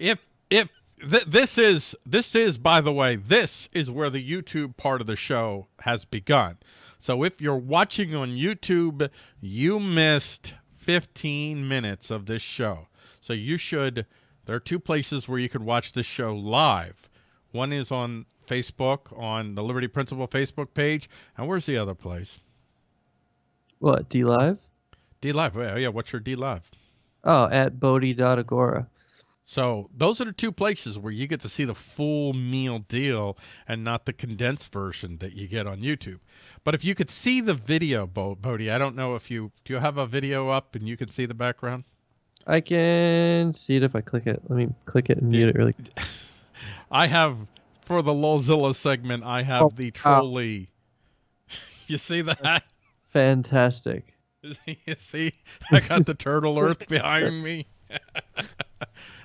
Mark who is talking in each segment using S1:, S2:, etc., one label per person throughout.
S1: if if th this is this is by the way this is where the YouTube part of the show has begun. So if you're watching on YouTube, you missed 15 minutes of this show. So you should there are two places where you could watch this show live. One is on Facebook on the Liberty Principle Facebook page, and where's the other place?
S2: What, D Live?
S1: D Live. Oh, yeah, what's your D Live?
S2: Oh, at Bodhi.agora.
S1: So those are the two places where you get to see the full meal deal and not the condensed version that you get on YouTube. But if you could see the video, Bo Bodhi, I don't know if you do you have a video up and you can see the background.
S2: I can see it if I click it. Let me click it and mute it really.
S1: I have for the Lolzilla segment. I have oh, the trolley. you see that?
S2: Fantastic.
S1: you see, I got the turtle earth behind me.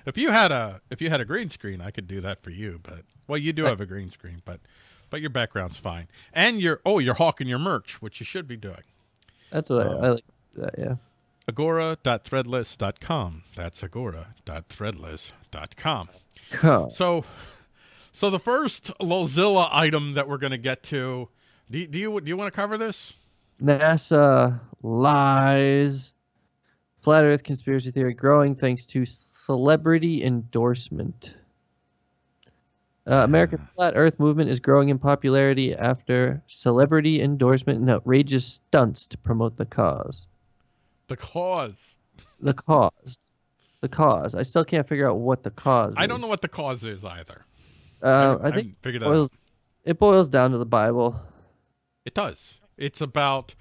S1: If you had a if you had a green screen, I could do that for you. But well, you do have a green screen, but but your background's fine. And you're oh, you're hawking your merch, which you should be doing.
S2: That's what um, I, I like. That, yeah.
S1: Agora.threadless.com. That's agora.threadless.com.
S2: Cool.
S1: So, so the first Lolzilla item that we're going to get to, do do you do you want to cover this?
S2: NASA lies. Flat Earth conspiracy theory growing thanks to celebrity endorsement. Uh, American Flat Earth movement is growing in popularity after celebrity endorsement and outrageous stunts to promote the cause.
S1: The cause.
S2: The cause. The cause. I still can't figure out what the cause
S1: I don't know what the cause is either.
S2: Uh, I, I think it boils, it boils down to the Bible.
S1: It does. It's about.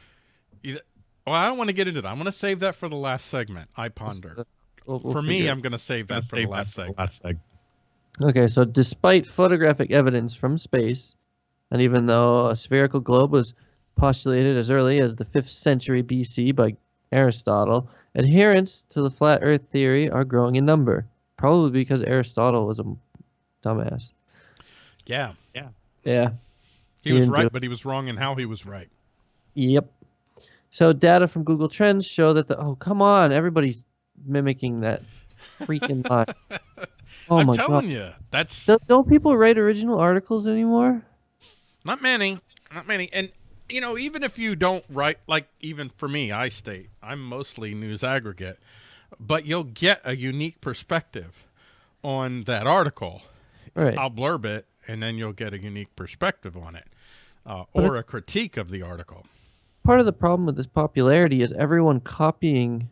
S1: Well, I don't want to get into that. I'm going to save that for the last segment. I ponder. We'll, we'll for me, I'm going to save that for the last segment. last segment.
S2: Okay, so despite photographic evidence from space, and even though a spherical globe was postulated as early as the 5th century BC by Aristotle, adherents to the flat earth theory are growing in number, probably because Aristotle was a dumbass.
S1: Yeah. Yeah.
S2: Yeah.
S1: He, he was right, but he was wrong in how he was right.
S2: Yep. So data from Google Trends show that the oh come on, everybody's mimicking that freaking line.
S1: Oh I'm my telling god. you, that's
S2: don't, don't people write original articles anymore?
S1: Not many, not many. And you know, even if you don't write, like even for me, I state I'm mostly news aggregate, but you'll get a unique perspective on that article.
S2: Right.
S1: I'll blurb it, and then you'll get a unique perspective on it, uh, or a critique of the article.
S2: Part of the problem with this popularity is everyone copying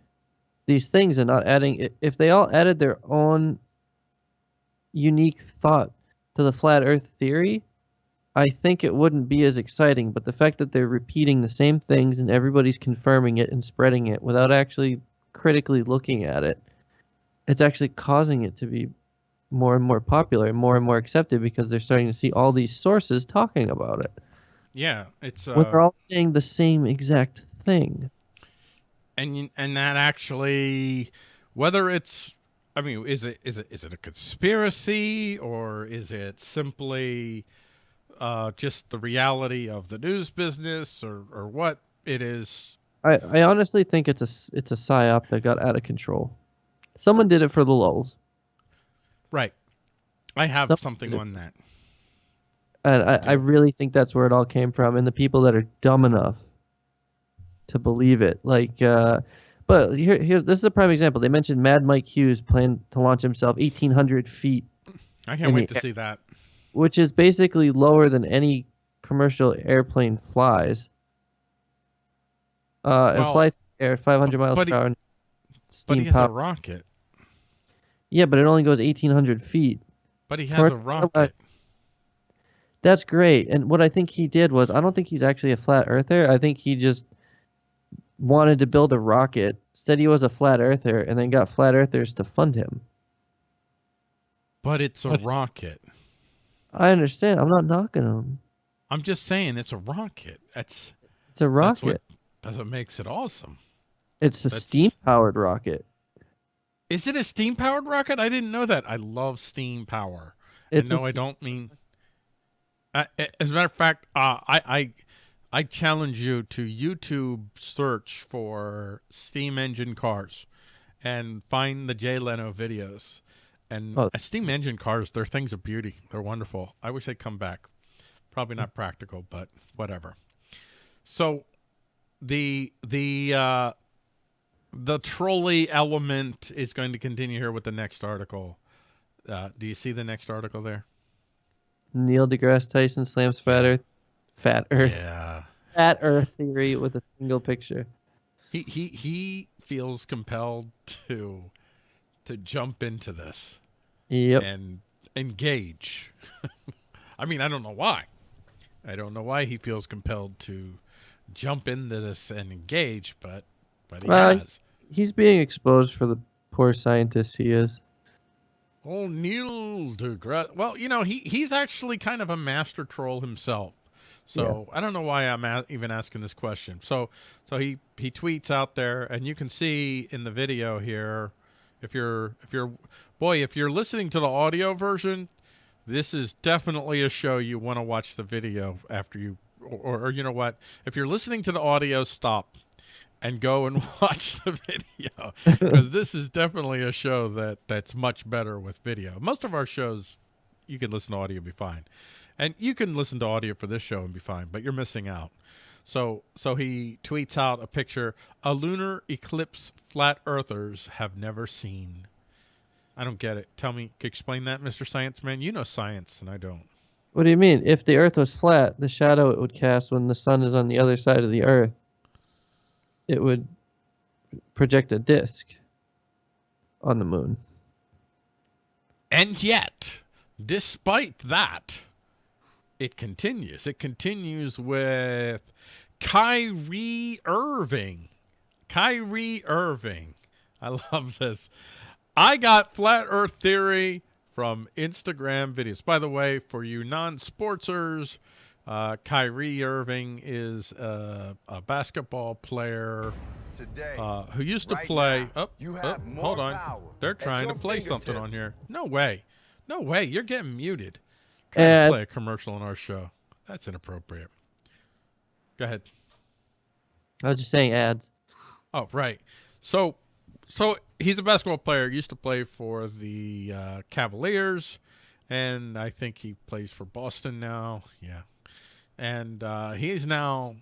S2: these things and not adding. If they all added their own unique thought to the flat Earth theory, I think it wouldn't be as exciting, but the fact that they're repeating the same things and everybody's confirming it and spreading it without actually critically looking at it, it's actually causing it to be more and more popular and more and more accepted because they're starting to see all these sources talking about it.
S1: Yeah, it's uh,
S2: when they're all saying the same exact thing.
S1: And and that actually, whether it's, I mean, is it is it is it a conspiracy or is it simply uh, just the reality of the news business or, or what it is?
S2: I, I honestly think it's a, it's a psyop that got out of control. Someone did it for the lulls.
S1: Right. I have Someone something on that.
S2: And I, I really think that's where it all came from. And the people that are dumb enough to believe it. Like, uh, but here, here, this is a prime example. They mentioned Mad Mike Hughes planned to launch himself 1,800 feet.
S1: I can't wait to see that
S2: which is basically lower than any commercial airplane flies. Uh, well, and flies air 500 miles per hour.
S1: But he has power. a rocket.
S2: Yeah, but it only goes 1,800 feet.
S1: But he has a rocket.
S2: That's great. And what I think he did was, I don't think he's actually a flat earther. I think he just wanted to build a rocket, said he was a flat earther, and then got flat earthers to fund him.
S1: But it's a rocket.
S2: I understand. I'm not knocking him.
S1: I'm just saying it's a rocket. That's
S2: it's a rocket. That's what,
S1: that's what makes it awesome.
S2: It's a steam powered rocket.
S1: Is it a steam powered rocket? I didn't know that. I love steam power. It's and no, I don't mean. Uh, as a matter of fact, uh, I I I challenge you to YouTube search for steam engine cars, and find the Jay Leno videos And
S2: Oh.
S1: steam engine cars, they're things of beauty. They're wonderful. I wish they'd come back. Probably not practical, but whatever. So the the uh, the trolley element is going to continue here with the next article. Uh, do you see the next article there?
S2: Neil deGrasse Tyson slams flat Earth, fat Earth,
S1: Yeah.
S2: fat Earth theory with a single picture.
S1: He he he feels compelled to to jump into this.
S2: Yep.
S1: and engage. I mean, I don't know why. I don't know why he feels compelled to jump into this and engage, but but he
S2: Well,
S1: has.
S2: He's being exposed for the poor scientist he is.
S1: Oh, Neil deGrasse. Well, you know, he he's actually kind of a master troll himself. So I don't know why I'm a- even asking this question. So so he he tweets out there, and you can see in the video here, if you're if you're boy, if you're listening to the audio version, this is definitely a show you want to watch the video after you, or, or you know what, if you're listening to the audio, stop and go and watch the video because this is definitely a show that that's much better with video. Most of our shows, you can listen to audio be fine, and you can listen to audio for this show and be fine, but you're missing out. So so he tweets out a picture: a lunar eclipse flat earthers have never seen. I don't get it. Tell me, explain that, Mr. Science Man. You know science, and I don't.
S2: What do you mean? If the Earth was flat, the shadow it would cast when the sun is on the other side of the Earth, it would project a disk on the moon.
S1: And yet, despite that, it continues. It continues with Kyrie Irving. Kyrie Irving. I love this. I got flat earth theory from Instagram videos. By the way, for you non-sportsers, uh, Kyrie Irving is uh, a basketball player
S3: Today,
S1: uh, who used to
S3: right
S1: play.
S3: now,
S1: oh,
S3: you
S1: oh, hold on. They're trying to play something on here. No way. No way. You're getting muted. Trying to play a commercial on our show. That's inappropriate. Go ahead.
S2: I was just saying ads.
S1: Oh, right. So, so he's a basketball player. Used to play for the uh, Cavaliers, and I think he plays for Boston now. Yeah, and uh, he's now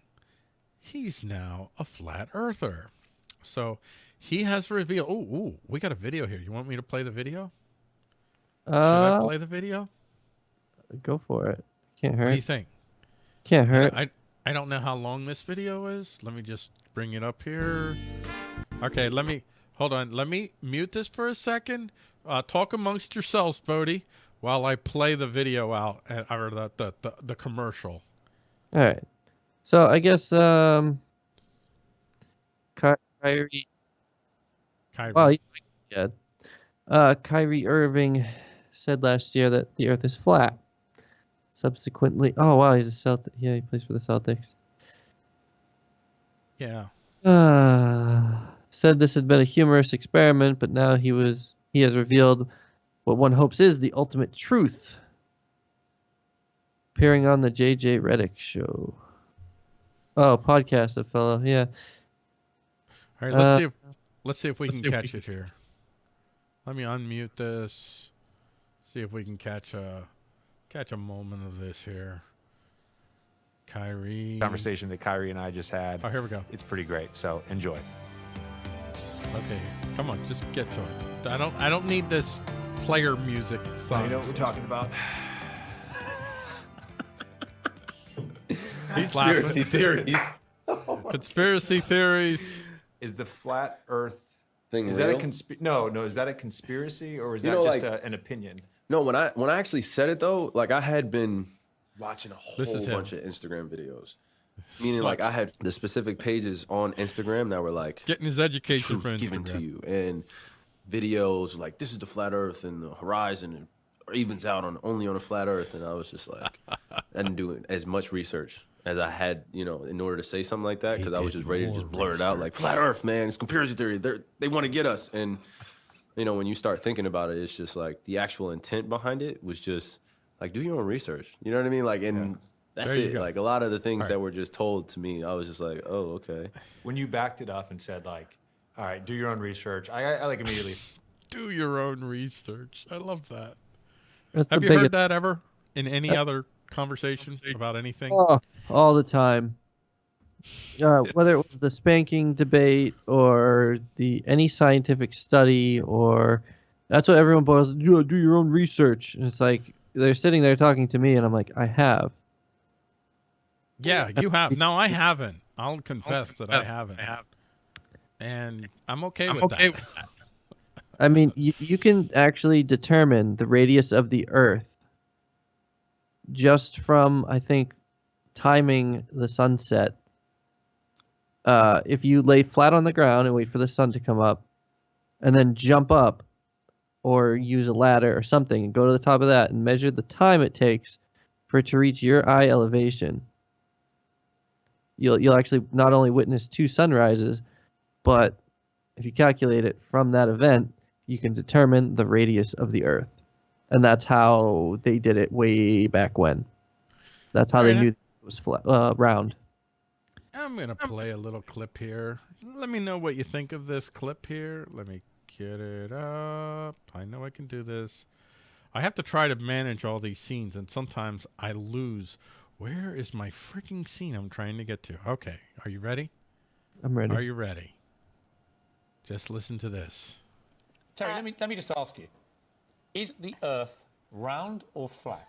S1: he's now a flat earther. So he has revealed. Oh, ooh, we got a video here. You want me to play the video? Should I
S2: Uh,
S1: play the video?
S2: Go for it. Can't hurt.
S1: What do you think?
S2: Can't hurt.
S1: I I don't know how long this video is. Let me just bring it up here. Okay, let me hold on. Let me mute this for a second. Uh, talk amongst yourselves, Bodie, while I play the video out or the the, the, the commercial.
S2: All right. So I guess um, Ky- Kyrie.
S1: Kyrie.
S2: Well, yeah. Uh, Kyrie Irving said last year that the Earth is flat. Subsequently, oh wow, he's a Celtic. Yeah, he plays for the Celtics.
S1: yeah.
S2: Uh, said this had been a humorous experiment, but now he was he has revealed what one hopes is the ultimate truth. Appearing on the JJ Redick show. Oh, podcast, a fellow. Yeah.
S1: All right. Let's
S2: Uh,
S1: see if let's see if we can catch
S2: we
S1: it here. Let me unmute this. See if we can catch a catch a moment of this here. Kyrie.
S4: conversation that Kyrie and I just had.
S1: Oh, here we go.
S4: It's pretty great. So enjoy.
S1: Okay, come on, just get to it. I don't. I don't need this player music.
S4: So you know what we're talking about?
S1: He's laughing.
S4: Conspiracy theories.
S1: Conspiracy theories.
S4: Is the flat Earth?
S5: thing
S4: Is that a
S5: real?
S4: consp? No, no. Is that a conspiracy or is
S5: You
S4: that
S5: know,
S4: just
S5: like-
S4: a, an opinion?
S5: No, when I when I actually said it though, like I had been watching a whole bunch of Instagram videos. Meaning like I had the specific pages on Instagram that were like
S1: Getting his education from
S5: given to you. And videos like this is the flat earth and the horizon and evens out on only on a flat earth. And I was just like I didn't do as much research as I had, you know, in order to say something like that because I was just ready to just blur it out like flat earth, man, it's conspiracy theory. They they want to get us. And you know, when you start thinking about it, it's just like the actual intent behind it was just like do your own research. You know what I mean? Like and that's it.
S1: go.
S5: Like a lot of the things
S1: All
S5: that were just told to me, I was just like, oh, okay.
S4: When you backed it up and said like, "All right, do your own research," I, I, I like immediately
S1: Do your own research. I love that.
S2: That's
S1: Have you
S2: biggest
S1: heard that ever in any
S2: Uh,
S1: other conversation about anything?
S2: Oh, all the time. Uh, whether it was the spanking debate or the any scientific study or that's what everyone boils. Do do your own research. And it's like they're sitting there talking to me, and I'm like, I have.
S1: Yeah, you have. No, I haven't. I'll confess that I haven't.
S3: I have.
S1: And I'm okay
S3: I'm
S1: with
S3: okay
S1: that.
S3: with that.
S2: I mean, you, you can actually determine the radius of the Earth just from, I think, timing the sunset. Uh, if you lay flat on the ground and wait for the sun to come up, and then jump up, or use a ladder or something and go to the top of that and measure the time it takes for it to reach your eye elevation, you'll you'll actually not only witness two sunrises, but if you calculate it from that event, you can determine the radius of the Earth. And that's how they did it way back when. That's how they knew it was flat, uh, round.
S1: I'm going to play a little clip here. Let me know what you think of this clip here. Let me get it up. I know I can do this. I have to try to manage all these scenes, and sometimes I lose. Where is my freaking scene I'm trying to get to? Okay, are you ready?
S2: I'm ready.
S1: Are you ready? Just listen to this.
S6: Terry, let me let me just ask you: Is the Earth round or flat?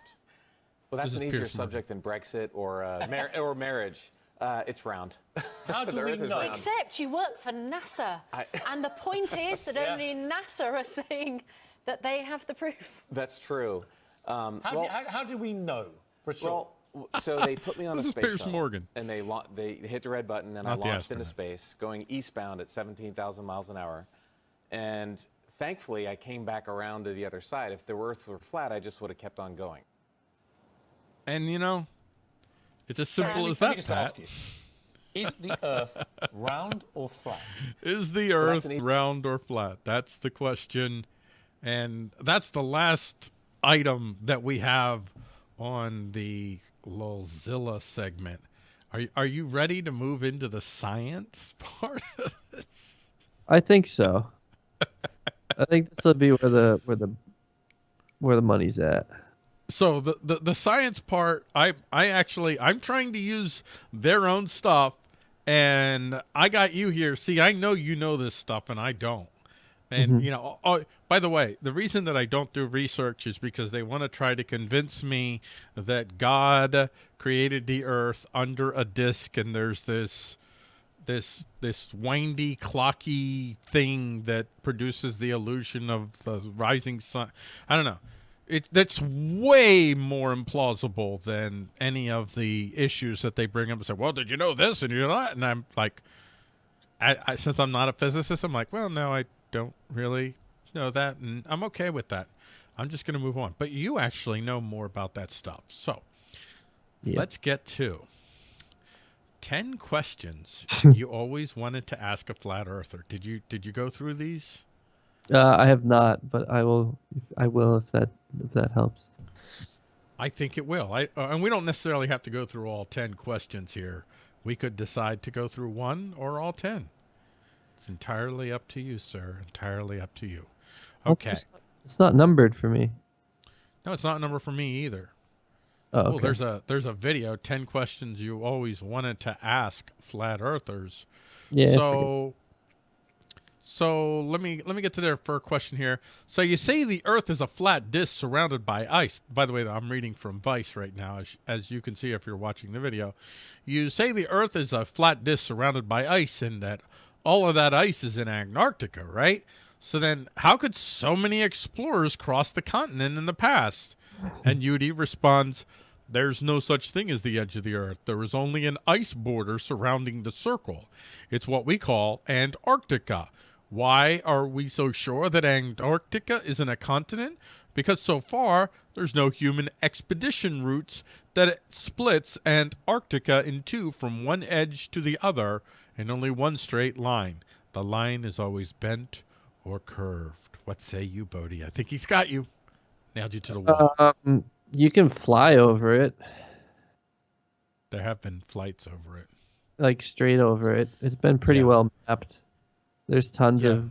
S7: Well, that's an easier
S1: Piers Morgan.
S7: subject than Brexit or uh, mar- or marriage. Uh, it's round.
S6: How do we know?
S8: Except you work for NASA.
S7: I-
S8: and the point is that
S6: Yeah.
S8: only NASA are saying that they have the proof.
S7: That's true. Um,
S6: How,
S7: well,
S6: do, how, how do we know for sure?
S7: well, so they put me on
S1: This
S7: a
S1: is
S7: space shuttle,
S1: Morgan.
S7: and they lau- they hit the red button, and I
S1: Not the
S7: launched into space, going eastbound at 17,000 miles an hour, and thankfully I came back around to the other side. If the Earth were flat, I just would have kept on going.
S1: And you know, it's as simple
S6: let me,
S1: as
S6: let me
S1: that,
S6: just
S1: Pat.
S6: ask you: Is the Earth round or flat?
S1: Is the Earth
S7: that's an e-
S1: round or flat? That's the question, and that's the last item that we have on the Lolzilla segment. Are are you ready to move into the science part of this?
S2: I think so. I think this will be where the where the where the money's at.
S1: So the, the the science part, I I actually I'm trying to use their own stuff, and I got you here. See, I know you know this stuff, and I don't. And mm-hmm. you know, oh, by the way, the reason that I don't do research is because they want to try to convince me that God created the earth under a disk, and there's this this this windy clocky thing that produces the illusion of the rising sun. I don't know. It that's way more implausible than any of the issues that they bring up and say, "Well, did you know this and you're not? And I'm like, I, I since I'm not a physicist, I'm like, well, no, I don't really know that, and I'm okay with that. I'm just going to move on. But you actually know more about that stuff, so
S2: Yeah.
S1: let's get to 10 questions you always wanted to ask a flat earther. Did you did you go through these?
S2: Uh, I have not, but I will. I will if that if that helps.
S1: I think it will. I uh, and we don't necessarily have to go through all 10 questions here. We could decide to go through one or all 10. It's entirely up to you, sir. Entirely up to you. Okay.
S2: It's, it's not numbered for me.
S1: No, it's not a number for me either.
S2: Oh, okay.
S1: there's a there's a video, 10 questions you always wanted to ask flat earthers.
S2: yeah.
S1: So so let me let me get to their first question here. So you say the Earth is a flat disk surrounded by ice. By the way, I'm reading from Vice right now, as, as you can see if you're watching the video. You say the Earth is a flat disk surrounded by ice, and that all of that ice is in Antarctica, right? So then, how could so many explorers cross the continent in the past? And Yudi responds, There's no such thing as the edge of the Earth. There is only an ice border surrounding the circle. It's what we call Antarctica. Why are we so sure that Antarctica isn't a continent? Because so far, there's no human expedition routes that it splits Antarctica in two from one edge to the other in only one straight line. The line is always bent or curved. What say you, Bodie? I think he's got you. Nailed you to the wall.
S2: Um, you can fly over it,
S1: there have been flights over it.
S2: like straight over it. It's been pretty
S1: Yeah.
S2: well mapped. There's tons
S1: Yeah.
S2: of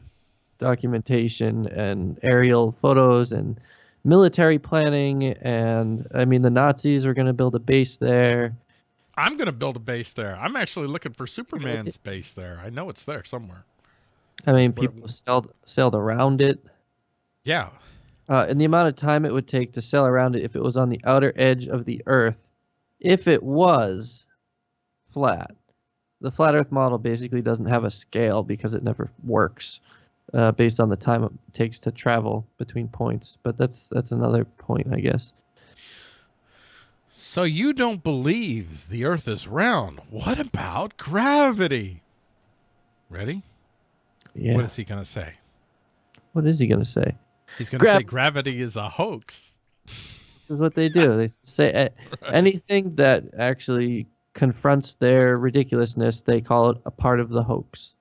S2: documentation and aerial photos and military planning. And I mean, the Nazis were going to build a base there.
S1: I'm gonna build a base there. I'm actually looking for Superman's base there. I know it's there somewhere.
S2: I mean, people sailed sailed around it.
S1: Yeah.
S2: Uh, and the amount of time it would take to sail around it if it was on the outer edge of the Earth, if it was flat. The flat Earth model basically doesn't have a scale because it never works uh, based on the time it takes to travel between points. But that's that's another point, I guess.
S1: So you don't believe the Earth is round? What about gravity? Ready?
S2: Yeah.
S1: What is he gonna say?
S2: what is he gonna say?
S1: He's gonna
S2: Grav-
S1: say gravity is a hoax.
S2: This is what they do. They say a- anything that actually confronts their ridiculousness, they call it a part of the hoax.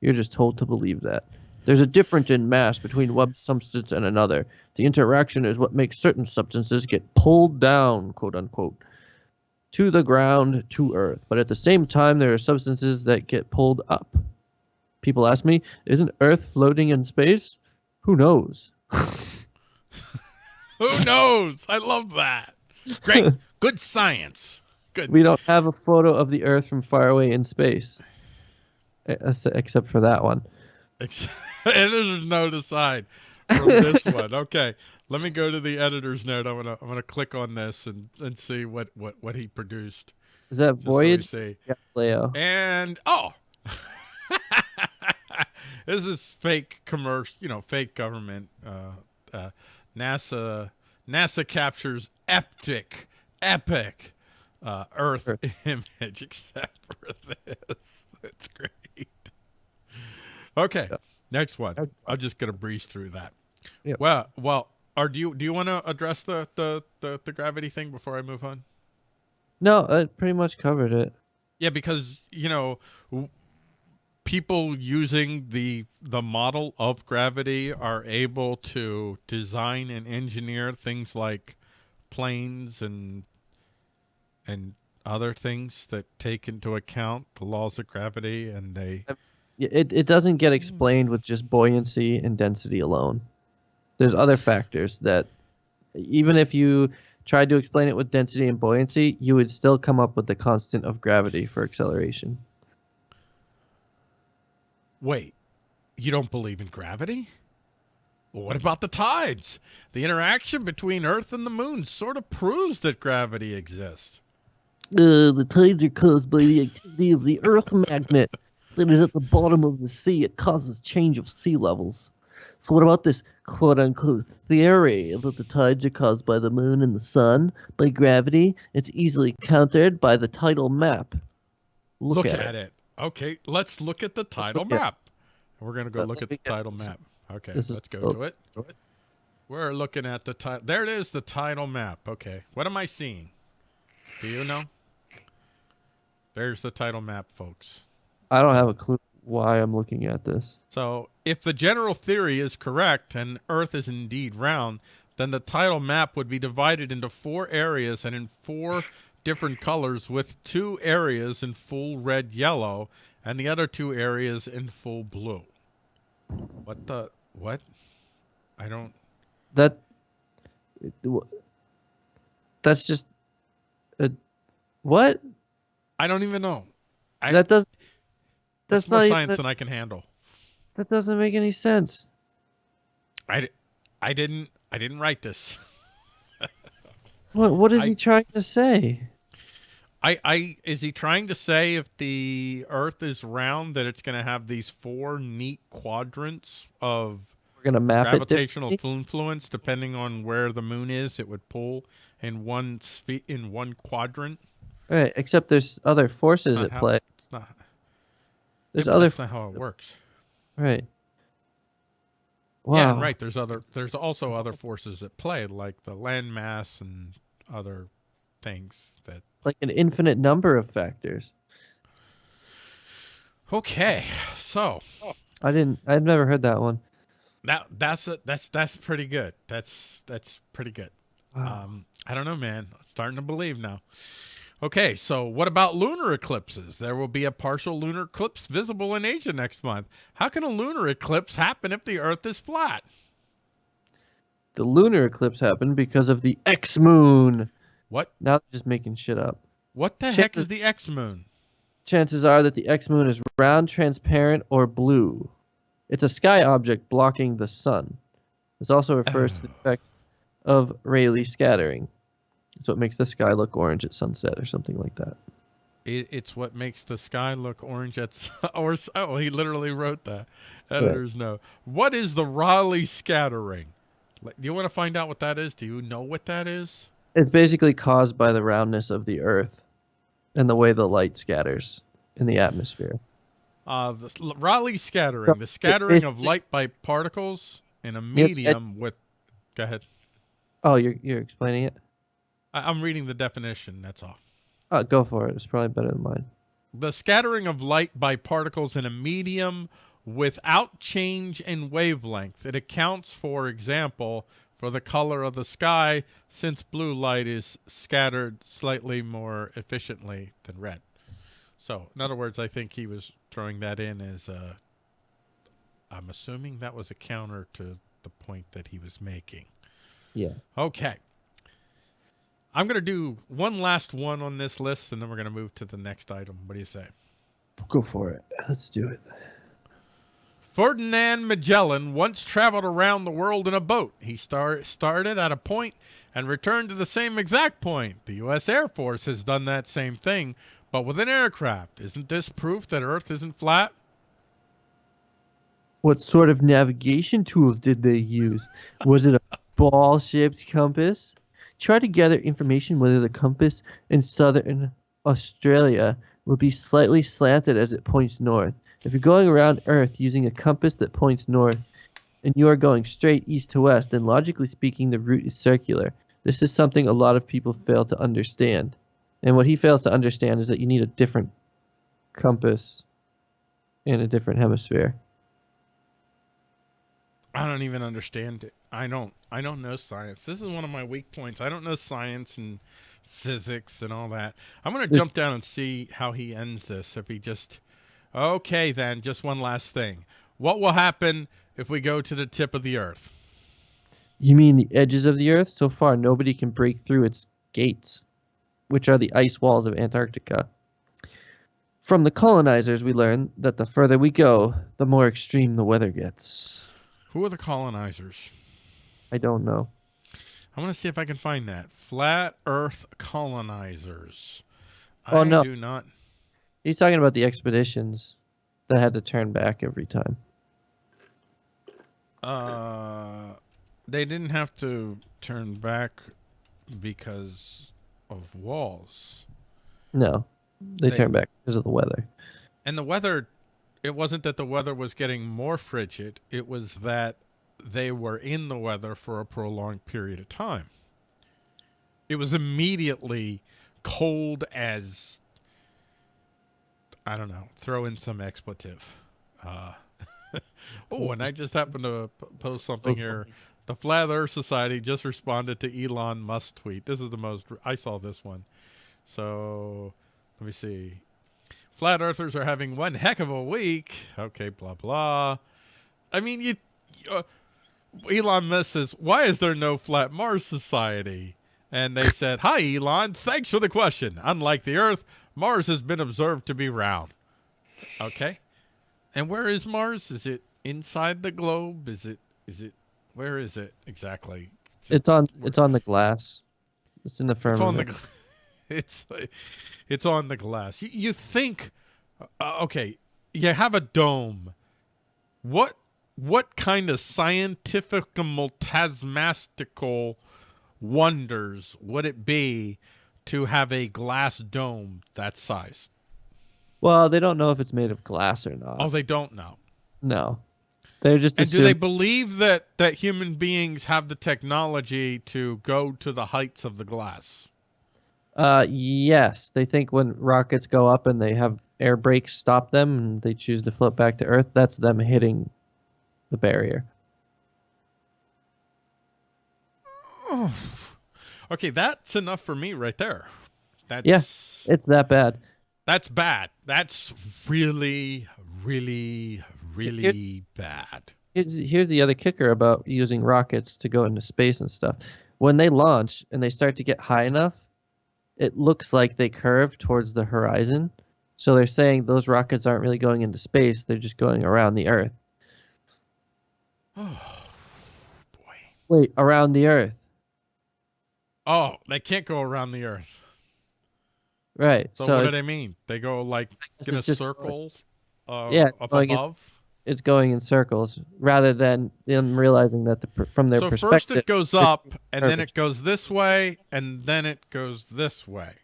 S2: You're just told to believe that. There's a difference in mass between one substance and another. The interaction is what makes certain substances get pulled down, quote unquote, to the ground, to Earth. But at the same time, there are substances that get pulled up. People ask me, isn't Earth floating in space? Who knows?
S1: Who knows? I love that. Great. Good science. Good.
S2: We don't have a photo of the Earth from far away in space, E- except for that one.
S1: Editor's note aside from this one. Okay, let me go to the editor's note. I'm gonna I'm gonna click on this and and see what what what he produced.
S2: Is that
S1: just so
S2: Voyage?
S1: see.
S2: Galileo.
S1: And oh, this is fake commercial. You know, fake government. Uh, uh, NASA NASA captures epic epic uh, Earth,
S2: Earth.
S1: image, except for this. That's great. Okay, next one. I'm just gonna breeze through that.
S2: Yep.
S1: Well, well. Are do you do you want to address the, the the the gravity thing before I move on?
S2: No, it pretty much covered it.
S1: Yeah, because you know, people using the the model of gravity are able to design and engineer things like planes and and other things that take into account the laws of gravity, and they
S2: It it doesn't get explained with just buoyancy and density alone. There's other factors that, even if you tried to explain it with density and buoyancy, you would still come up with the constant of gravity for acceleration.
S1: wait. You don't believe in gravity? Well, what about the tides? The interaction between Earth and the Moon sort of proves that gravity exists.
S2: Uh, the tides are caused by the activity of the Earth magnet that is at the bottom of the sea. It causes change of sea levels. So, what about this quote unquote theory that the tides are caused by the moon and the sun, by gravity? It's easily countered by the tidal map. Look,
S1: Look,
S2: at,
S1: at,
S2: it.
S1: it. Okay, let's look at the tidal
S2: at-
S1: map. We're gonna go
S2: Uh,
S1: look at the tidal map. Okay, let's go
S2: oh,
S1: to it. We're looking at the tidal. There it is, the tidal map. Okay, what am I seeing? Do you know? There's the tidal map, folks.
S2: I don't have a clue why I'm looking at this.
S1: So, if the general theory is correct and Earth is indeed round, then the tidal map would be divided into four areas and in four different colors, with two areas in full red yellow and the other two areas in full blue. What the? What? I don't.
S2: That. That's just. A, what?
S1: I don't even know. I,
S2: that does.
S1: that's
S2: That's
S1: more
S2: not
S1: science
S2: even.
S1: than I can handle.
S2: That doesn't make any sense.
S1: I, I didn't. I didn't write this.
S2: What What is
S1: I-
S2: he trying to say?
S1: I, I is he trying to say if the Earth is round that it's going to have these four neat quadrants of
S2: We're gonna map
S1: gravitational influence depending on where the moon is? It would pull in one in one quadrant.
S2: Right. Except there's other forces at
S1: how-
S2: play.
S1: It's not.
S2: There's
S1: yeah,
S2: other.
S1: That's not how it works.
S2: Right. Wow.
S1: Yeah, right. There's other. There's also other forces at play, like the landmass and other things that.
S2: Like an infinite number of factors.
S1: Okay, so
S2: I didn't. I've never heard that one.
S1: that that's a, that's that's pretty good. That's that's pretty good.
S2: Wow.
S1: Um, I don't know, man. Starting to believe now. Okay, so what about lunar eclipses? There will be a partial lunar eclipse visible in Asia next month. How can a lunar eclipse happen if the Earth is flat?
S2: The lunar eclipse happened because of the X moon.
S1: What?
S2: Now they're just making shit up.
S1: What the
S2: Check
S1: heck is the X moon?
S2: Chances are that the X moon is round, transparent, or blue. It's a sky object blocking the sun. This also refers to the effect of Rayleigh scattering. So it makes the sky look orange at sunset or something like that.
S1: It, it's what makes the sky look orange at or oh he literally wrote that. Editors know. What is the Rayleigh scattering? Like, Do you want to find out what that is? Do you know what that is?
S2: It's basically caused by the roundness of the Earth and the way the light scatters in the atmosphere.
S1: Uh, the Rayleigh scattering, the
S2: it
S1: scattering of light by particles in a medium
S2: it's-
S1: with. Go ahead.
S2: Oh, you're you're explaining it?
S1: I, I'm reading the definition. That's all.
S2: Oh, go for it. It's probably better than mine.
S1: The scattering of light by particles in a medium without change in wavelength. It accounts, for example, for the color of the sky, since blue light is scattered slightly more efficiently than red. So, in other words, I think he was throwing that in as a. I'm assuming that was a counter to the point that he was making.
S2: Yeah.
S1: Okay. I'm going to do one last one on this list, and then we're going to move to the next item. What do you say?
S2: Go for it. Let's do it.
S1: Ferdinand Magellan once traveled around the world in a boat. He star- started at a point and returned to the same exact point. The U.S. Air Force has done that same thing, but with an aircraft. Isn't this proof that Earth isn't flat?
S2: What sort of navigation tools did they use? Was it a ball shaped compass? Try to gather information whether the compass in southern Australia will be slightly slanted as it points north. If you're going around Earth using a compass that points north and you are going straight east to west, then logically speaking, the route is circular. This is something a lot of people fail to understand. And what he fails to understand is that you need a different compass in a different hemisphere.
S1: I don't even understand it. I don't. I don't know science. This is one of my weak points. I don't know science and physics and all that. I'm gonna jump down and see how he ends this. If he just, okay, then just one last thing. What will happen if we go to the tip of the Earth?
S2: You mean the edges of the Earth? So far, nobody can break through its gates, which are the ice walls of Antarctica. From the colonizers, we learn that the further we go, the more extreme the weather gets.
S1: Who are the colonizers?
S2: I don't know.
S1: I'm gonna see if I can find that. Flat Earth colonizers.
S2: Oh,
S1: I
S2: no.
S1: do not.
S2: He's talking about the expeditions that had to turn back every time.
S1: Uh, they didn't have to turn back because of walls.
S2: No, they,
S1: They-
S2: turn back because of the weather.
S1: And the weather, it wasn't that the weather was getting more frigid, it was that they were in the weather for a prolonged period of time. It was immediately cold as, I don't know, throw in some expletive. Uh, oh, and I just happened to post something here. The Flat Earth Society just responded to Elon Musk's tweet. This is the most, I saw this one. So let me see. Flat Earthers are having one heck of a week. Okay, blah blah. I mean, you. Uh, Elon Musk says, "Why is there no Flat Mars Society?" And they said, "Hi, Elon. Thanks for the question. Unlike the Earth, Mars has been observed to be round." Okay. And where is Mars? Is it inside the globe? Is it? Is it? Where is it exactly?
S2: It's on. It's on the glass. It's in the
S1: It's
S2: firmament.
S1: on the. It's it's on the glass. You, you think, uh, okay, you have a dome. What what kind of scientific tasmastical wonders would it be to have a glass dome that size?
S2: Well, they don't know if it's made of glass or not.
S1: Oh, they don't know.
S2: no, they're just.
S1: And do they believe that that human beings have the technology to go to the heights of the glass?
S2: Uh, yes, they think when rockets go up and they have air brakes stop them and they choose to float back to Earth, that's them hitting the barrier.
S1: Okay, that's enough for me right there. That's
S2: Yeah. It's that bad.
S1: that's bad. That's really, really, really bad.
S2: Here's, here's the other kicker about using rockets to go into space and stuff. When they launch and they start to get high enough, it looks like they curve towards the horizon. So they're saying those rockets aren't really going into space, they're just going around the Earth.
S1: Oh boy.
S2: Wait, around the Earth.
S1: Oh, they can't go around the Earth.
S2: Right.
S1: So,
S2: So,
S1: what do they mean? They go like in a circle uh,
S2: Yeah,
S1: up
S2: going in- it's going in circles rather than them realizing that the, from their
S1: So first it goes up, and then it goes this way, and then it goes this way.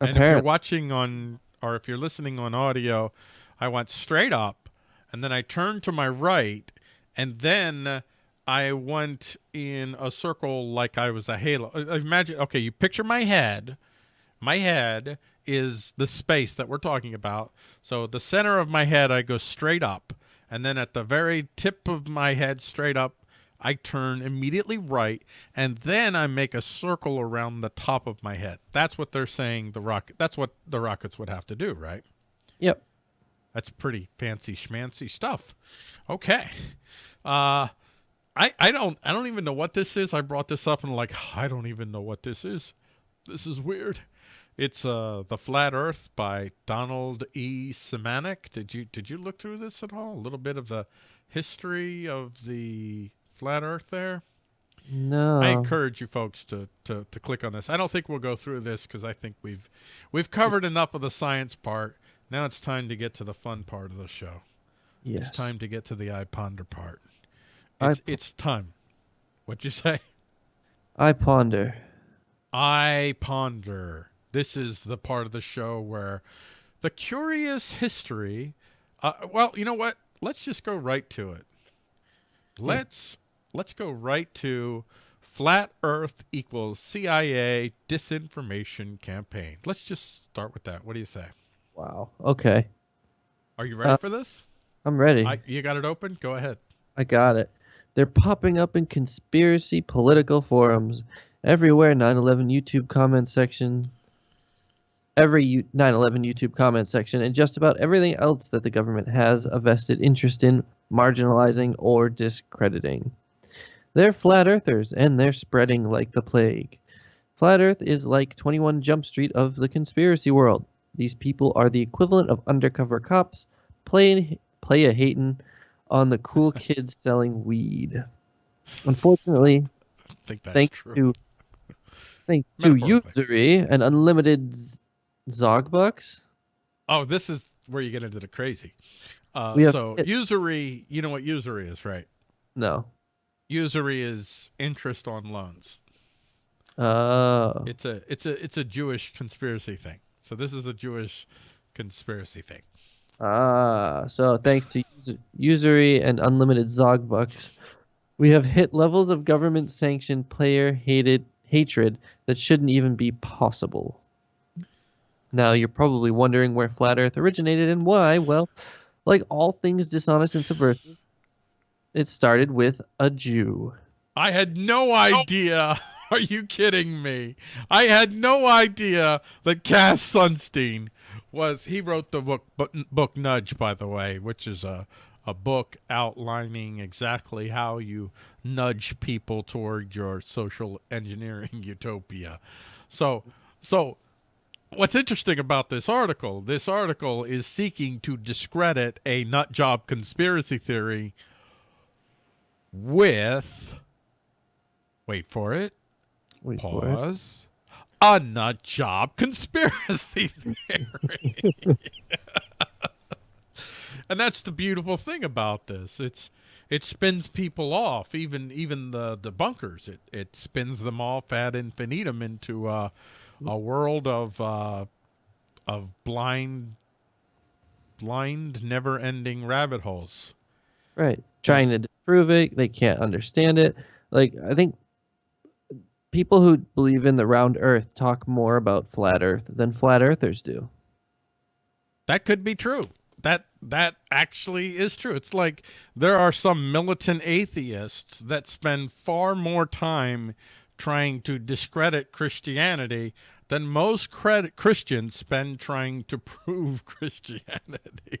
S1: And if you're watching on, or if you're listening on audio, I went straight up, and then I turned to my right, and then I went in a circle like I was a halo. Imagine, okay, you picture my head. My head is the space that we're talking about. So the center of my head, I go straight up, and then at the very tip of my head, straight up, I turn immediately right, and then I make a circle around the top of my head. That's what they're saying. The rocket. That's what the rockets would have to do, right?
S2: Yep.
S1: That's pretty fancy schmancy stuff. Okay. Uh I I don't I don't even know what this is. I brought this up and like I don't even know what this is. This is weird. It's uh The Flat Earth by Donald E. Simanek. Did you did you look through this at all? A little bit of the history of the flat earth there?
S2: No.
S1: I encourage you folks to, to, to click on this. I don't think we'll go through this because I think we've we've covered enough of the science part. Now it's time to get to the fun part of the show.
S2: yes.
S1: It's time to get to the I ponder part.
S2: I
S1: It's, it's time. What'd you say?
S2: I ponder.
S1: I ponder. This is the part of the show where the curious history. Uh, well, you know what? Let's just go right to it. Let's let's go right to flat Earth equals CIA disinformation campaign. Let's just start with that. What do you say?
S2: Wow. Okay.
S1: Are you ready
S2: Uh,
S1: for this?
S2: I'm ready.
S1: I, you got it open. Go ahead.
S2: I got it. They're popping up in conspiracy political forums everywhere. 9/11 YouTube comment section, every 9/11 YouTube comment section, and just about everything else that the government has a vested interest in marginalizing or discrediting. They're flat earthers, and they're spreading like the plague. Flat Earth is like 21 Jump Street of the conspiracy world. These people are the equivalent of undercover cops playing play a hatin' on the cool kids selling weed. Unfortunately,
S1: I think that's
S2: thanks
S1: true.
S2: to thanks to usury and unlimited z- zog bucks.
S1: Oh, this is where you get into the crazy. Uh,
S2: have-
S1: so usury, you know what usury is, right?
S2: No.
S1: Usury is interest on loans.
S2: Oh.
S1: It's a it's a it's a Jewish conspiracy thing. So this is a Jewish conspiracy thing.
S2: Ah, so thanks to us- usury and unlimited zog bucks, we have hit levels of government sanctioned player hated hatred that shouldn't even be possible. Now you're probably wondering where flat earth originated and why. Well, like all things dishonest and subversive, it started with a Jew.
S1: I had no idea. Are you kidding me? I had no idea that Cass Sunstein was. He wrote the book book, book Nudge, by the way, which is a a book outlining exactly how you nudge people toward your social engineering utopia. So, so what's interesting about this article? This article is seeking to discredit a nut job conspiracy theory with wait for it
S2: Wait for it.
S1: pause a nut job conspiracy theory and that's the beautiful thing about this it's it spins people off even even the the bunkers it it spins them off ad infinitum into uh, a world of uh, of blind blind never ending rabbit holes
S2: Right. Trying to disprove it. They can't understand it. Like, I think people who believe in the round earth talk more about flat earth than flat earthers do.
S1: That could be true. That that actually is true. It's like there are some militant atheists that spend far more time trying to discredit Christianity than most credit Christians spend trying to prove Christianity.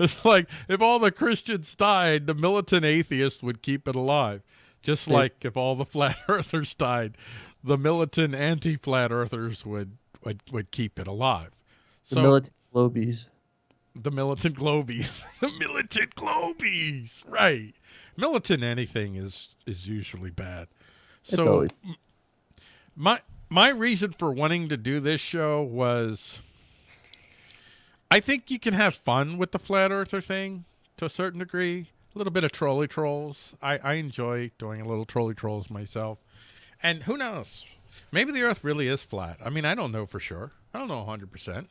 S1: It's like if all the Christians died, the militant atheists would keep it alive. Just like if all the flat earthers died, the militant anti-flat earthers would would, would keep it alive.
S2: The militant globies.
S1: the militant globies. the militant globies. Right. Militant anything is is usually bad.
S2: It's
S1: So
S2: always-
S1: my my reason for wanting to do this show was I think you can have fun with the flat earther thing to a certain degree. A little bit of trolley trolls. I, I enjoy doing a little trolley trolls myself. And who knows? Maybe the earth really is flat. I mean, I don't know for sure. I don't know 100%.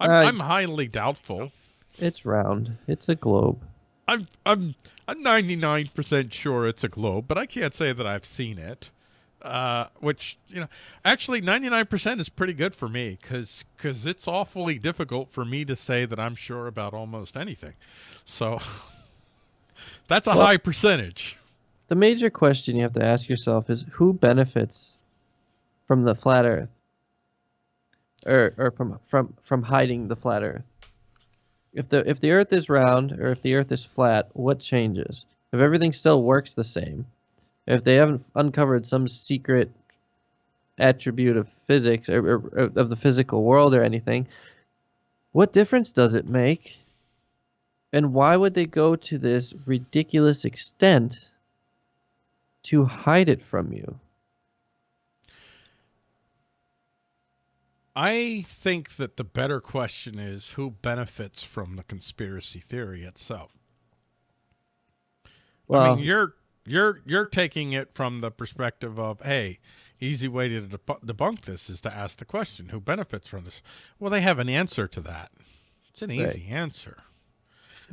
S1: I'm,
S2: Uh,
S1: I'm highly doubtful.
S2: It's round. It's a globe.
S1: I'm I'm I'm 99% sure it's a globe, but I can't say that I've seen it. Uh, which you know, actually 99% is pretty good for me because because it's awfully difficult for me to say that I'm sure about almost anything. So that's a
S2: Well-
S1: high percentage.
S2: The major question you have to ask yourself is who benefits from the flat Earth, or or from from from hiding the flat Earth. If the if the Earth is round or if the Earth is flat, what changes? If everything still works the same, if they haven't uncovered some secret attribute of physics or, or, or of the physical world or anything, what difference does it make? And why would they go to this ridiculous extent to hide it from you?
S1: I think that the better question is who benefits from the conspiracy theory itself. I
S2: Well,
S1: mean, you're you're you're taking it from the perspective of, hey, easy way to debu- debunk this is to ask the question, who benefits from this? Well, they have an answer to that. It's an
S2: Right.
S1: easy answer,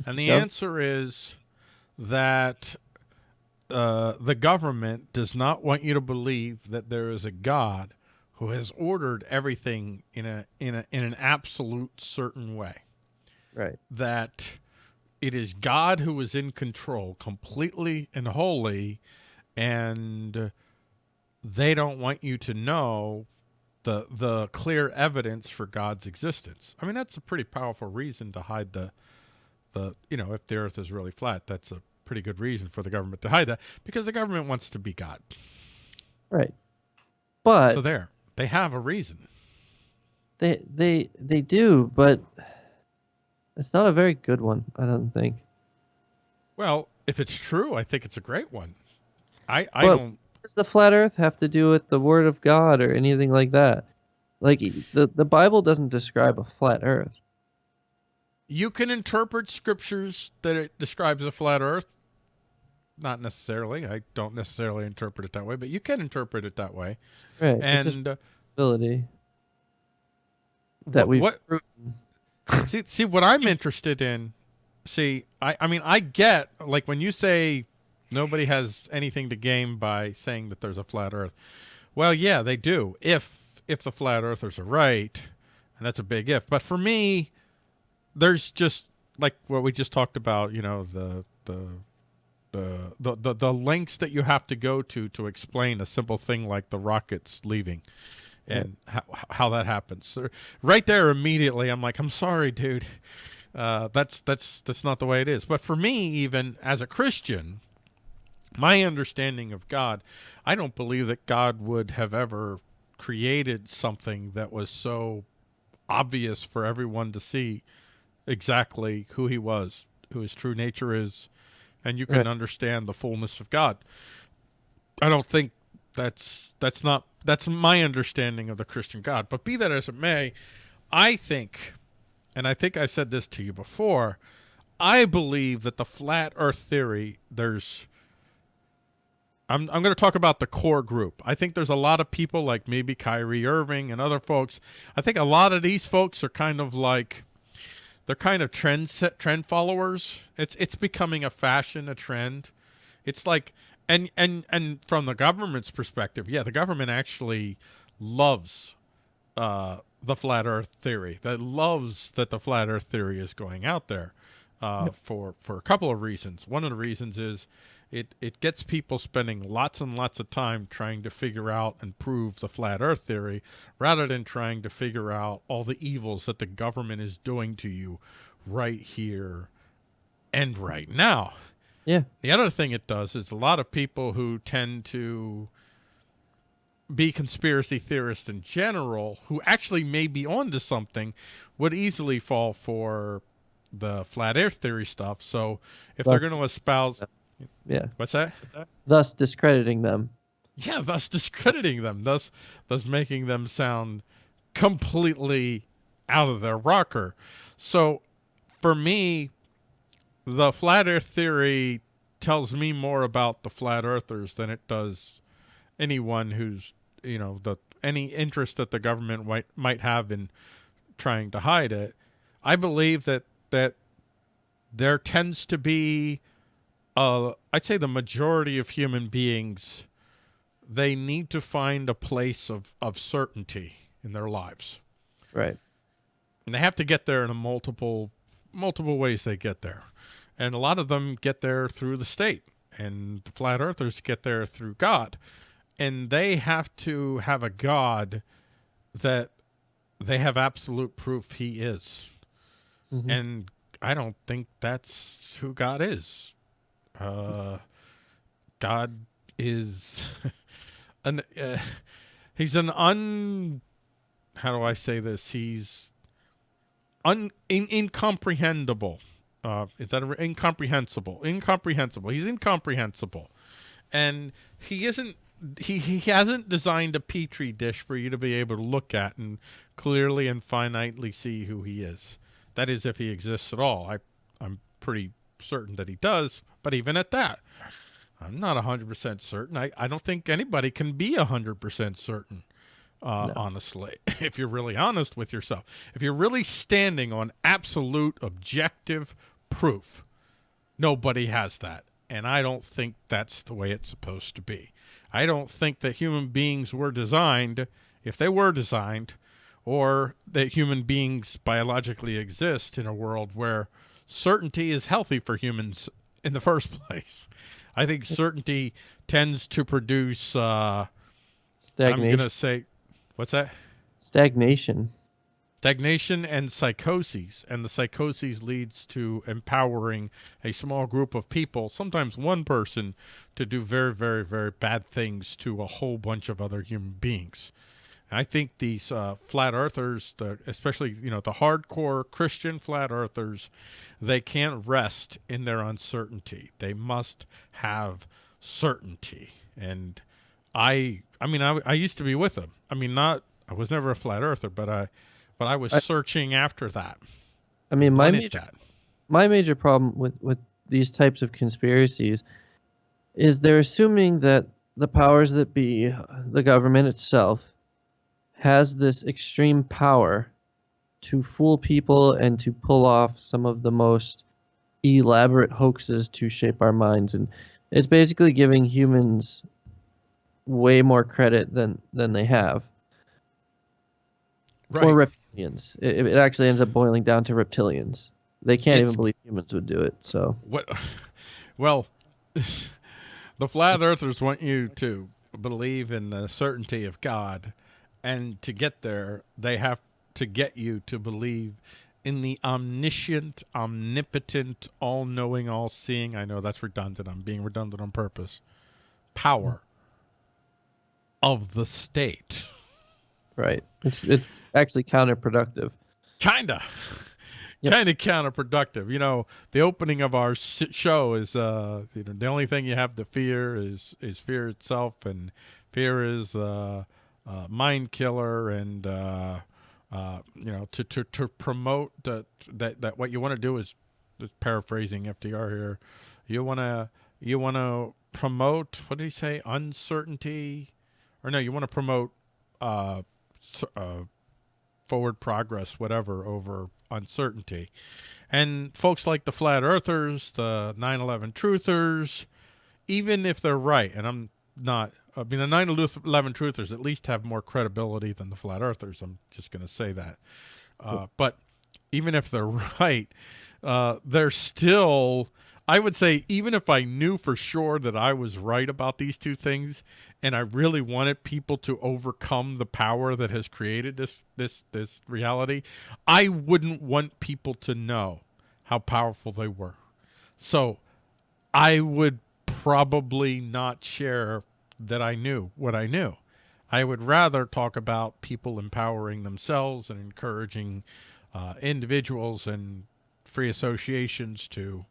S1: and the
S2: Yep.
S1: answer is that uh, the government does not want you to believe that there is a God who has ordered everything in a in a in an absolute certain way
S2: right.
S1: that it is God who is in control completely and wholly, and they don't want you to know the the clear evidence for God's existence. I mean, that's a pretty powerful reason to hide the the you know if the Earth is really flat, that's a pretty good reason for the government to hide that because the government wants to be God.
S2: Right. But
S1: so there, they have a reason.
S2: they they they do, but it's not a very good one, I don't think.
S1: Well, if it's true, I think it's a great one. I I
S2: Well-
S1: don't.
S2: Does the flat earth have to do with the word of God or anything like that? Like the the Bible doesn't describe a flat earth.
S1: You can interpret scriptures that it describes a flat earth. Not necessarily. I don't necessarily interpret it that way, but you can interpret it that way.
S2: Right.
S1: And uh,
S2: that
S1: what see see what I'm interested in. See, I I mean I get like when you say nobody has anything to gain by saying that there's a flat earth. Well, yeah, they do. If if the flat earthers are right, and that's a big if. But for me, there's just like what we just talked about, you know, the the the the the, the lengths that you have to go to to explain a simple thing like the rockets leaving and how, how that happens. So right there immediately I'm like, I'm sorry, dude. Uh, that's that's that's not the way it is. But for me, even as a Christian, my understanding of God, I don't believe that God would have ever created something that was so obvious for everyone to see exactly who he was, who his true nature is, and you can
S2: Right.
S1: understand the fullness of God. I don't think that's that's not that's my understanding of the Christian God. But be that as it may, I think, and I think I said this to you before, I believe that the flat Earth theory there's I'm I'm going to talk about the core group. I think there's a lot of people like maybe Kyrie Irving and other folks. I think a lot of these folks are kind of like they're kind of trend set, trend followers. It's it's becoming a fashion, a trend. It's like and and and from the government's perspective, yeah, the government actually loves uh, the flat Earth theory. That loves that the flat Earth theory is going out there uh, for for a couple of reasons. One of the reasons is it it gets people spending lots and lots of time trying to figure out and prove the flat earth theory rather than trying to figure out all the evils that the government is doing to you right here and right now.
S2: Yeah.
S1: The other thing it does is a lot of people who tend to be conspiracy theorists in general, who actually may be onto something, would easily fall for the flat earth theory stuff. So if they're going to espouse,
S2: Yeah.
S1: what's that?
S2: Thus discrediting them.
S1: Yeah, thus discrediting them, thus thus making them sound completely out of their rocker. So for me, the flat earth theory tells me more about the flat earthers than it does anyone who's, you know, the any interest that the government might might have in trying to hide it. I believe that that there tends to be uh I'd say the majority of human beings they need to find a place of, of certainty in their lives.
S2: Right.
S1: And they have to get there in a multiple multiple ways they get there. And a lot of them get there through the state. And the flat earthers get there through God. And they have to have a God that they have absolute proof he is.
S2: Mhm.
S1: And I don't think that's who God is. Uh, God is an uh, he's an un how do I say this? He's un in, incomprehensible. Uh, is that a, incomprehensible? Incomprehensible. He's incomprehensible, and he isn't. He he hasn't designed a petri dish for you to be able to look at and clearly and finitely see who he is. That is, if he exists at all. I I'm pretty certain that he does, but even at that, I'm not 100% certain. I, I don't think anybody can be 100% certain, uh, honestly, if you're really honest with yourself. If you're really standing on absolute objective proof, nobody has that. And I don't think that's the way it's supposed to be. I don't think that human beings were designed, if they were designed, or that human beings biologically exist in a world where certainty is healthy for humans in the first place. I think certainty tends to produce, uh, I'm going to say, what's that?
S2: Stagnation.
S1: Stagnation and psychoses. And the psychoses leads to empowering a small group of people, sometimes one person, to do very, very, very bad things to a whole bunch of other human beings. I think these uh, flat earthers, the, especially you know the hardcore Christian flat earthers, they can't rest in their uncertainty. They must have certainty. And I, I mean, I, I used to be with them. I mean, not I was never a flat earther, but I, but I was searching after that.
S2: I mean, my major,
S1: that.
S2: my major problem with with these types of conspiracies is they're assuming that the powers that be, the government itself, has this extreme power to fool people and to pull off some of the most elaborate hoaxes to shape our minds. And it's basically giving humans way more credit than than they have.
S1: Right.
S2: or reptilians. It, it actually ends up boiling down to reptilians. They can't
S1: It's-
S2: even believe humans would do it so.
S1: What? Well, the flat earthers want you to believe in the certainty of God, and to get there, they have to get you to believe in the omniscient, omnipotent, all-knowing, all-seeing. I know that's redundant. I'm being redundant on purpose. Power of the state.
S2: right it's it's actually counterproductive
S1: Kinda.
S2: Yep.
S1: Kind of counterproductive. You know, the opening of our show is uh, you know, the only thing you have to fear is is fear itself, and fear is uh, uh, mind killer, and uh, uh, you know, to to to promote that that that what you want to do is just paraphrasing FDR here. You want to you want to promote what did he say? Uncertainty, or no? You want to promote uh, uh, forward progress, whatever, over uncertainty. And folks like the flat earthers, the 9 11 truthers, even if they're right, and I'm not, I mean, the 9 11 truthers at least have more credibility than the flat earthers. I'm just going to say that. Uh, but even if they're right, uh, they're still I would say even if I knew for sure that I was right about these two things, and I really wanted people to overcome the power that has created this this this reality, I wouldn't want people to know how powerful they were. So I would probably not share that I knew what I knew. I would rather talk about people empowering themselves and encouraging uh, individuals and free associations to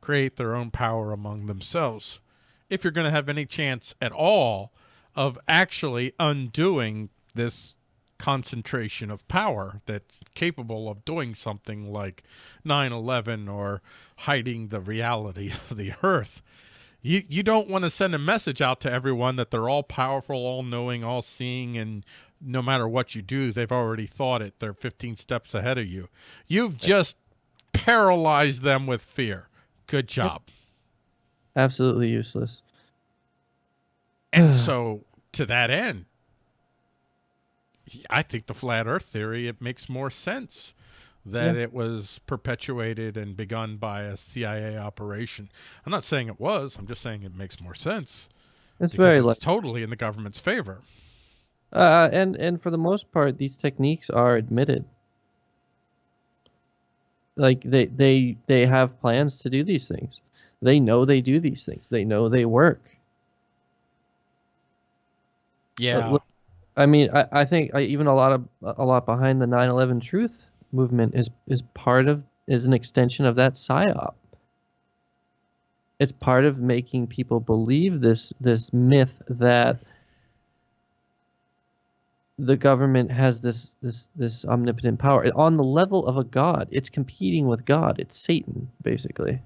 S1: create their own power among themselves. If you're going to have any chance at all of actually undoing this concentration of power that's capable of doing something like 9-11 or hiding the reality of the earth you you don't want to send a message out to everyone that they're all powerful all knowing all seeing and no matter what you do they've already thought it. They're 15 steps ahead of you. You've just paralyzed them with fear. Good job.
S2: Absolutely useless.
S1: and so to that end I think the flat earth theory it makes more sense that
S2: Yeah.
S1: it was perpetuated and begun by a CIA operation. I'm not saying it was, I'm just saying it makes more sense.
S2: It's very
S1: it's
S2: like,
S1: totally in the government's favor.
S2: uh, and and for the most part, these techniques are admitted. Like they they they have plans to do these things. They know they do these things. They know they work.
S1: Yeah.
S2: look- I mean, I, I think I, even a lot of a lot behind the 9/11 truth movement is is part of is an extension of that psyop. It's part of making people believe this this myth that the government has this this this omnipotent power on the level of a god. It's competing with God. It's Satan, basically.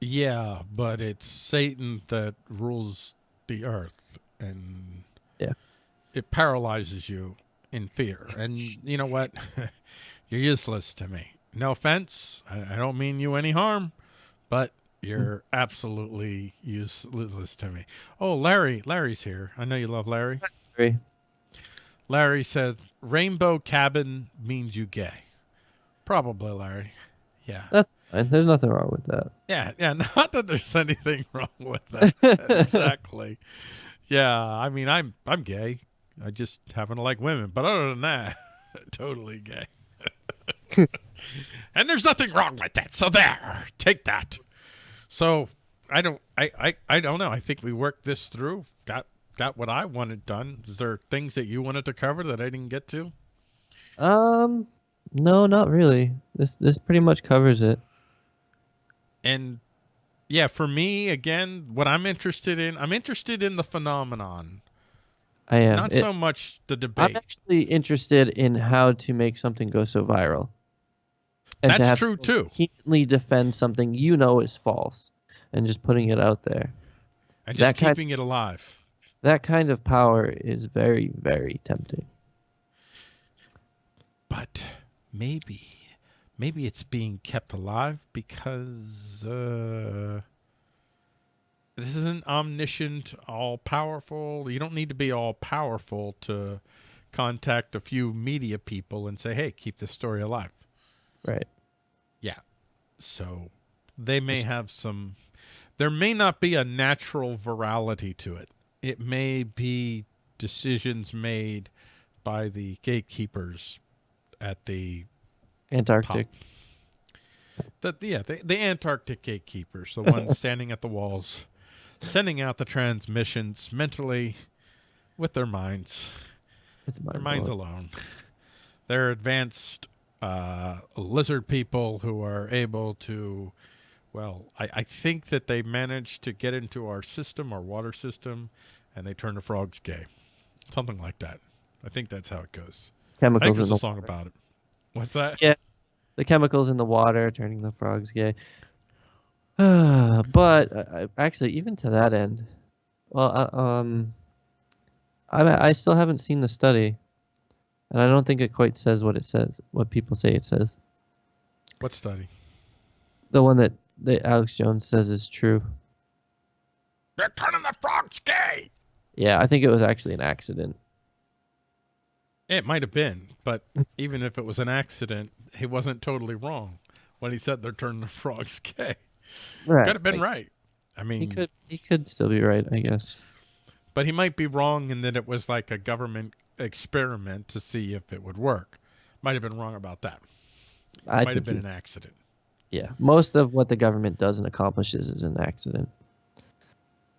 S1: Yeah, but it's Satan that rules the earth and
S2: Yeah.
S1: it paralyzes you in fear. And you know what? you're useless to me. No offense. I, I don't mean you any harm, but you're mm. absolutely useless to me. Oh, Larry, Larry's here. I know you love Larry.
S2: Very-
S1: Larry says rainbow cabin means you gay. Probably, Larry. Yeah.
S2: That's fine. There's nothing wrong with that.
S1: Yeah, yeah. Not that there's anything wrong with that. exactly. Yeah, I mean, I'm I'm gay. I just happen to like women, but other than that, totally gay. and there's nothing wrong with that. So there, take that. So I don't, I, I, I don't know. I think we worked this through. Got got what I wanted done. Is there things that you wanted to cover that I didn't get to?
S2: Um, no, not really. This this pretty much covers it.
S1: and yeah, for me again, what I'm interested in, I'm interested in the phenomenon,
S2: I am.
S1: not
S2: It-
S1: so much the debate.
S2: I'm actually interested in how to make something go so viral. And
S1: That's
S2: have
S1: true, too.
S2: Vehemently defend something you know is false, and just putting it out there.
S1: and just
S2: that kind-
S1: keeping it alive.
S2: That kind of power is very, very tempting.
S1: But maybe, maybe it's being kept alive because uh, this isn't omniscient, all powerful. You don't need to be all powerful to contact a few media people and say, "Hey, keep this story alive."
S2: Right.
S1: Yeah. So they may have some there may not be a natural virality to it. It may be decisions made by the gatekeepers at the
S2: Antarctic.
S1: the yeah, the, the Antarctic gatekeepers, the ones standing at the walls, sending out the transmissions mentally with their minds their minds alone. They're advanced uh, lizard people who are able to, well, I, I think that they managed to get into our system, our water system, and they turn the frogs gay. Something like that. I think that's how it goes.
S2: Chemicals in
S1: there's
S2: the
S1: a song about it. What's that?
S2: Yeah. the chemicals in the water turning the frogs gay. but uh, uh, actually, even to that end, well, uh, um, I I still haven't seen the study, and I don't think it quite says what it says, what people say it says.
S1: What study?
S2: The one that, that Alex Jones says is true.
S1: They're turning the frogs gay.
S2: Yeah, I think it was actually an accident.
S1: It might have been, but even if it was an accident, he wasn't totally wrong when he said they're turning the frogs gay.
S2: Right.
S1: Could have been
S2: like,
S1: right. I mean,
S2: He could he could still be right, I guess.
S1: but he might be wrong in that it was like a government experiment to see if it would work. Might have been wrong about that.
S2: I
S1: Might have been
S2: he-
S1: an accident.
S2: yeah. Most of what the government does and accomplishes is an accident.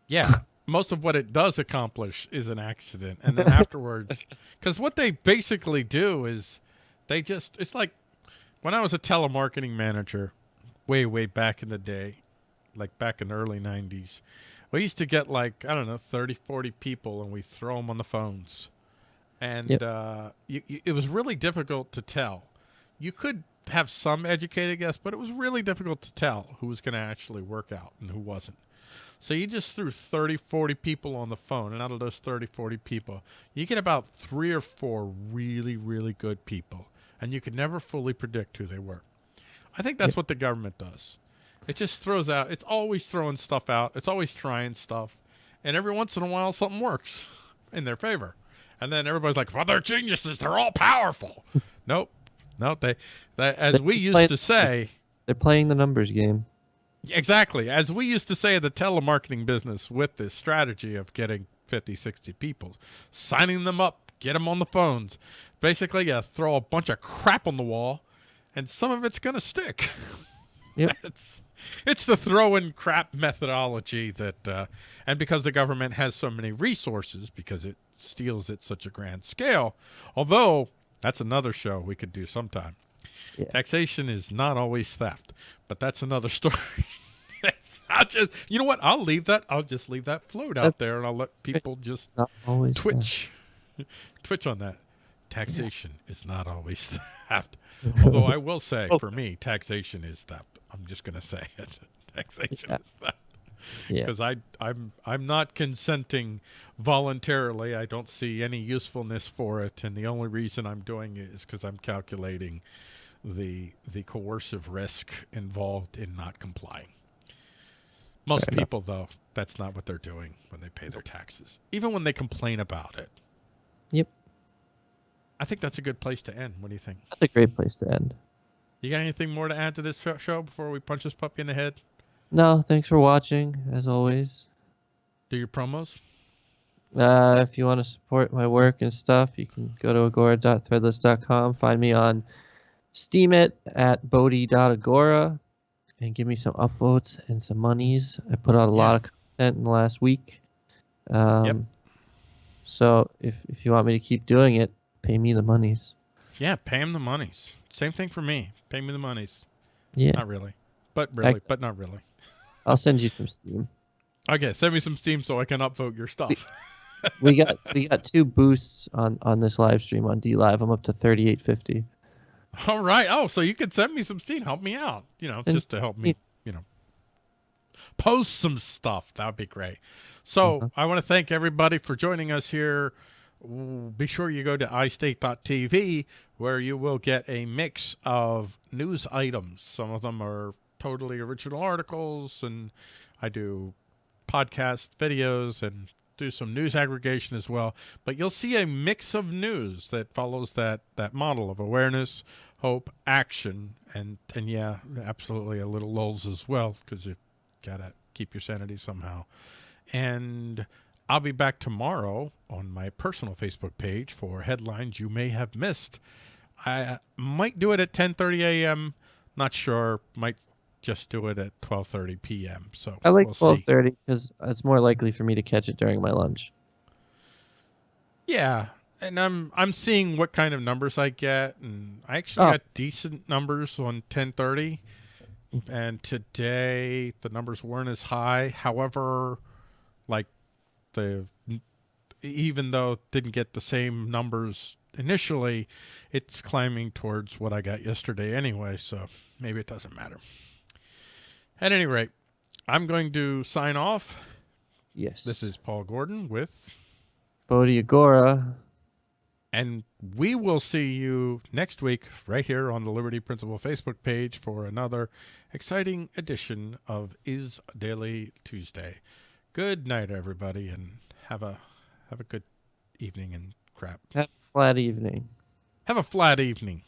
S1: Yeah. Most of what it does accomplish is an accident. And then afterwards, because what they basically do is they just, it's like when I was a telemarketing manager way, way back in the day, like back in the early 90s, we used to get like, I don't know, 30, 40 people and we throw them on the phones. And
S2: Yep.
S1: uh, you, you, it was really difficult to tell. You could have some educated guess, but it was really difficult to tell who was going to actually work out and who wasn't. So you just threw 30, 40 people on the phone, and out of those 30, 40 people, you get about three or four really, really good people, and you could never fully predict who they were. I think that's what the government does. It just throws out, it's always throwing stuff out, it's always trying stuff, and every once in a while something works in their favor. And then everybody's like, well, they're geniuses, they're all powerful. nope. nope. they, they as
S2: They're
S1: we used
S2: playing-
S1: to say,
S2: They're playing the numbers game.
S1: Exactly. As we used to say in the telemarketing business with this strategy of getting 50, 60 people, signing them up, get them on the phones. Basically, you throw a bunch of crap on the wall, and some of it's going to stick.
S2: Yep.
S1: it's, it's the throw in crap methodology that, uh, and because the government has so many resources, because it steals at such a grand scale, although that's another show we could do sometime.
S2: Yeah.
S1: Taxation is not always theft, but that's another story. I'll just, you know what? I'll leave that. I'll just leave that float out
S2: That's-
S1: there, and I'll let people just
S2: Not always. that.
S1: twitch, twitch on that. Taxation is not always theft. Although I will say,
S2: Oh.
S1: for me, taxation is theft. I'm just going to say it. Taxation
S2: Yeah.
S1: is theft
S2: Yeah.
S1: because I I'm I'm not consenting voluntarily. I don't see any usefulness for it, and the only reason I'm doing it is because I'm calculating the the coercive risk involved in not complying. Most
S2: Fair enough.
S1: people, though, that's not what they're doing when they pay their taxes, even when they complain about it.
S2: Yep.
S1: I think that's a good place to end. What do you think?
S2: That's a great place to end.
S1: You got anything more to add to this show before we punch this puppy in the head?
S2: No, thanks for watching, as always.
S1: Do your promos.
S2: Uh, if you want to support my work and stuff, you can go to agora.threadless.com. Find me on Steemit at bodhi.agora and give me some upvotes and some monies. I put out a lot of content in the last week. Um, So if, if you want me to keep doing it, pay me the monies.
S1: Yeah, pay him the monies. Same thing for me. Pay me the monies.
S2: Yeah,
S1: Not really, but really,
S2: Excellent.
S1: but not really.
S2: I'll send you some Steem.
S1: Okay, send me some Steem so I can upvote your stuff.
S2: We got we got two boosts on on this live stream on DLive. I'm up to 3850.
S1: All right. Oh, so you could send me some Steem. Help me out. You know,
S2: Send
S1: just to help me. You know, post some stuff. That would be great. So
S2: Uh-huh.
S1: I want to thank everybody for joining us here. Be sure you go to iState.tv where you will get a mix of news items. Some of them are totally original articles, and I do podcast videos and do some news aggregation as well. But you'll see a mix of news that follows that that model of awareness, hope, action, and and yeah, absolutely a little lulls as well because you gotta keep your sanity somehow. And I'll be back tomorrow on my personal Facebook page for headlines you may have missed. I uh, might do it at 10:30 a.m. Not sure. Might just do it at 12:30 p.m. So
S2: I like
S1: we'll
S2: 12:30 because it's more likely for me to catch it during my lunch.
S1: Yeah, and I'm I'm seeing what kind of numbers I get, and I actually
S2: Oh.
S1: got decent numbers on 10:30. And today the numbers weren't as high. However, like the even though it didn't get the same numbers initially, it's climbing towards what I got yesterday anyway. So maybe it doesn't matter. At any rate, I'm going to sign off.
S2: Yes.
S1: This is Paul Gordon with.
S2: Bodhi Agora.
S1: And we will see you next week right here on the Liberty Principle Facebook page for another exciting edition of Is Daily Tuesday. Good night, everybody, and have a have a good evening and crap.
S2: Have a flat evening.
S1: Have a flat evening.